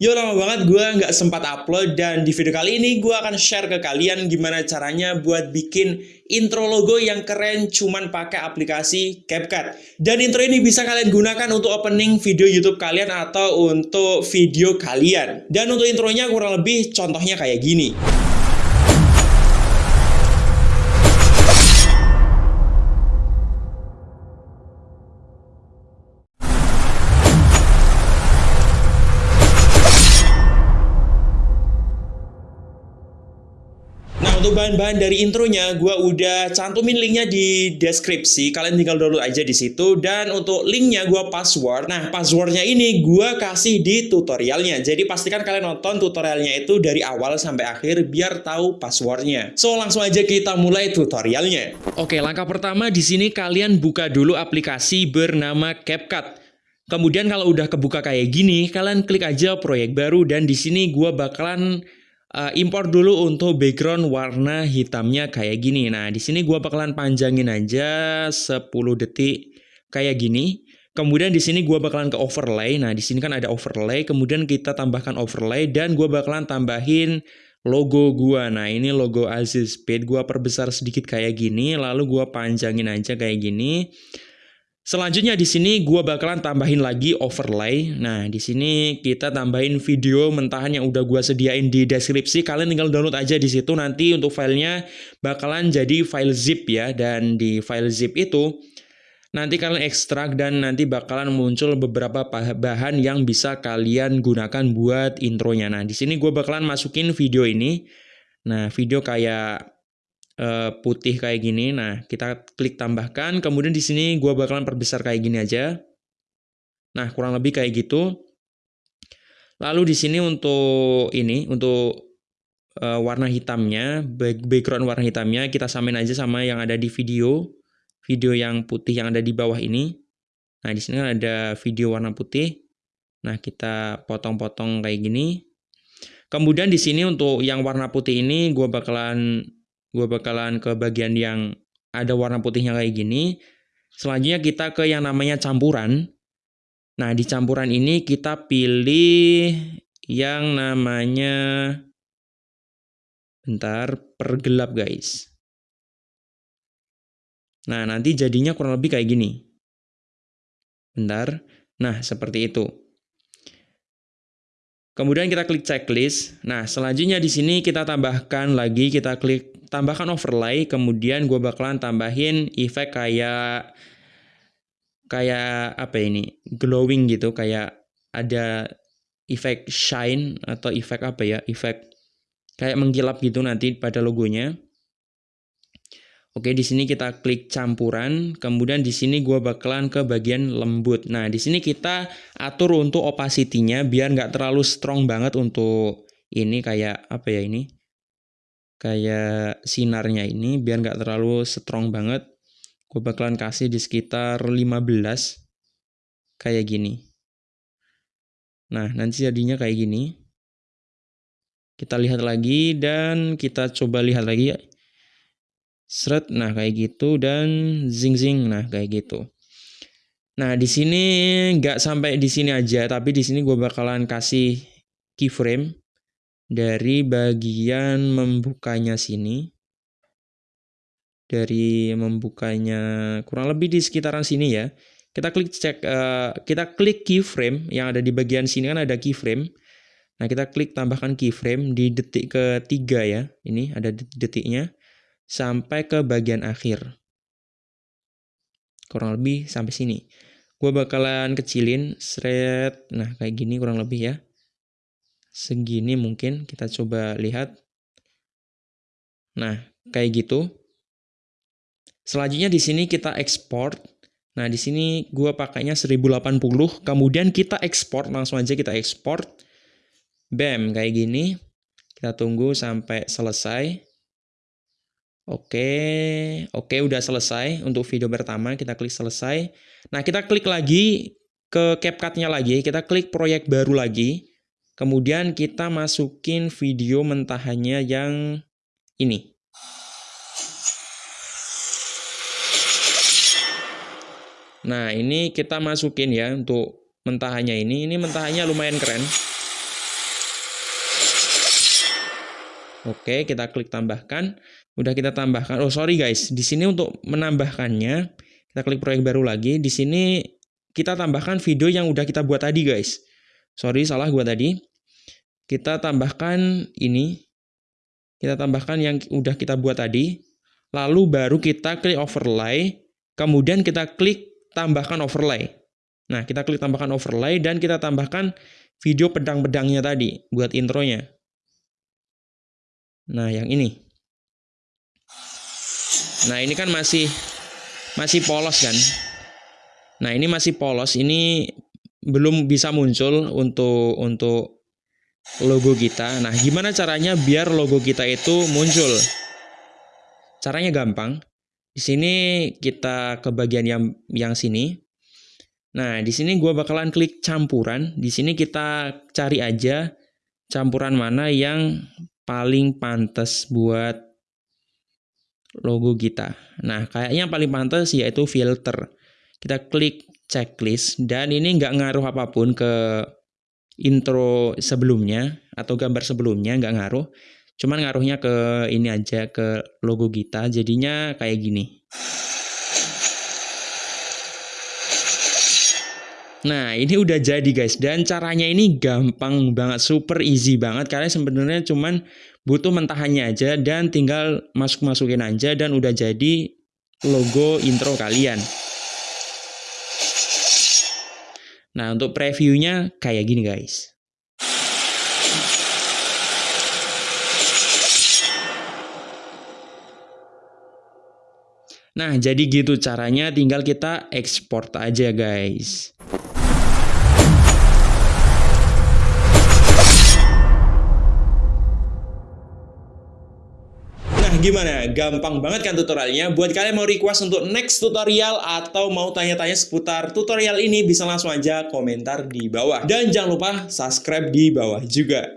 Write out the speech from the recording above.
Yo lama banget gue nggak sempat upload dan di video kali ini gue akan share ke kalian gimana caranya buat bikin intro logo yang keren cuman pakai aplikasi CapCut. Dan intro ini bisa kalian gunakan untuk opening video YouTube kalian atau untuk video kalian. Dan untuk intronya kurang lebih contohnya kayak gini. Untuk bahan-bahan dari intronya, gue udah cantumin linknya di deskripsi. Kalian tinggal download aja di situ. Dan untuk linknya gue password. Nah, passwordnya ini gue kasih di tutorialnya. Jadi pastikan kalian nonton tutorialnya itu dari awal sampai akhir biar tahu passwordnya. So, langsung aja kita mulai tutorialnya. Oke, langkah pertama di sini kalian buka dulu aplikasi bernama CapCut. Kemudian kalau udah kebuka kayak gini, kalian klik aja proyek baru dan di sini gue bakalan uh, impor dulu untuk background warna hitamnya kayak gini. Nah, di sini gua bakalan panjangin aja 10 detik kayak gini. Kemudian di sini gua bakalan ke overlay. Nah, di sini kan ada overlay, kemudian kita tambahkan overlay dan gua bakalan tambahin logo gua. Nah, ini logo Aziz Speed gua perbesar sedikit kayak gini, lalu gua panjangin aja kayak gini. Selanjutnya di sini gue bakalan tambahin lagi overlay. Nah, di sini kita tambahin video mentahan yang udah gue sediain di deskripsi. Kalian tinggal download aja di situ. Nanti untuk filenya bakalan jadi file zip ya. Dan di file zip itu nanti kalian ekstrak dan nanti bakalan muncul beberapa bahan yang bisa kalian gunakan buat intronya. Nah, di sini gue bakalan masukin video ini. Nah, video kayak uh, putih kayak gini. Nah, kita klik tambahkan. Kemudian di sini gua bakalan perbesar kayak gini aja. Nah, kurang lebih kayak gitu. Lalu di sini untuk ini, untuk uh, warna hitamnya, background warna hitamnya kita samain aja sama yang ada di video. Video yang putih yang ada di bawah ini. Nah, di sini kan ada video warna putih. Nah, kita potong-potong kayak gini. Kemudian di sini untuk yang warna putih ini gue bakalan gue bakalan ke bagian yang ada warna putihnya kayak gini. Selanjutnya kita ke yang namanya campuran. Nah, di campuran ini kita pilih yang namanya bentar, pergelap guys. Nah, nanti jadinya kurang lebih kayak gini. Bentar. Nah, seperti itu. Kemudian kita klik checklist. Nah, selanjutnya di sini kita tambahkan lagi, kita klik tambahkan overlay, kemudian gue bakalan tambahin efek kayak kayak apa ini glowing gitu, kayak ada efek shine atau efek apa ya, efek kayak mengkilap gitu nanti pada logonya. Oke, di sini kita klik campuran, kemudian di sini gue bakalan ke bagian lembut. Nah, di sini kita atur untuk opacity-nya biar nggak terlalu strong banget untuk ini kayak apa ya ini? Kayak sinarnya ini biar nggak terlalu strong banget gue bakalan kasih di sekitar 15 kayak gini. Nah nanti jadinya kayak gini. Kita lihat lagi dan kita coba lihat lagi ya. Seret nah kayak gitu dan zing zing nah kayak gitu. Nah di sini nggak sampai di sini aja tapi di sini gue bakalan kasih keyframe dari bagian membukanya sini dari membukanya kurang lebih di sekitaran sini ya kita klik cek uh, kita klik keyframe yang ada di bagian sini kan ada keyframe. Nah kita klik tambahkan keyframe di detik ketiga ya ini ada detiknya sampai ke bagian akhir. Kurang lebih sampai sini. Gue bakalan kecilin thread nah kayak gini kurang lebih ya segini mungkin kita coba lihat. Nah, kayak gitu. Selanjutnya di sini kita ekspor. Nah, di sini gua pakainya 1080, kemudian kita ekspor, langsung aja kita ekspor. Bam, kayak gini. Kita tunggu sampai selesai. Oke, oke udah selesai untuk video pertama, kita klik selesai. Nah, kita klik lagi ke CapCut-nya lagi, kita klik proyek baru lagi. Kemudian kita masukin video mentahannya yang ini. Nah, ini kita masukin ya untuk mentahannya ini. Ini mentahannya lumayan keren. Oke, kita klik tambahkan. Udah kita tambahkan. Oh, sorry guys. Di sini untuk menambahkannya, kita klik proyek baru lagi. Di sini kita tambahkan video yang udah kita buat tadi, guys. Sorry, salah gua tadi. Kita tambahkan ini. Kita tambahkan yang udah kita buat tadi. Lalu baru kita klik overlay. Kemudian kita klik tambahkan overlay. Nah, kita klik tambahkan overlay dan kita tambahkan video pedang-pedangnya tadi buat intronya. Nah, yang ini. Nah, ini kan masih masih polos kan? Nah, ini masih polos. Ini belum bisa muncul untuk untuk logo kita. Nah, gimana caranya biar logo kita itu muncul? Caranya gampang. Di sini kita ke bagian yang yang sini. Nah, di sini gua bakalan klik campuran. Di sini kita cari aja campuran mana yang paling pantas buat logo kita. Nah, kayaknya paling pantas yaitu filter. Kita klik checklist dan ini nggak ngaruh apa pun ke intro sebelumnya atau gambar sebelumnya nggak ngaruh. Cuman ngaruhnya ke ini aja ke logo kita. Jadinya kayak gini. Nah, ini udah jadi guys. Dan caranya ini gampang banget, super easy banget. Karena sebenarnya cuman butuh mentahannya aja dan tinggal masuk-masukin aja dan udah jadi logo intro kalian. Nah, untuk previewnya kayak gini guys. Nah, jadi gitu caranya tinggal kita ekspor aja guys. Gimana? Gampang banget kan tutorialnya? Buat kalian mau request untuk next tutorial atau mau tanya-tanya seputar tutorial ini bisa langsung aja komentar di bawah. Dan jangan lupa subscribe di bawah juga.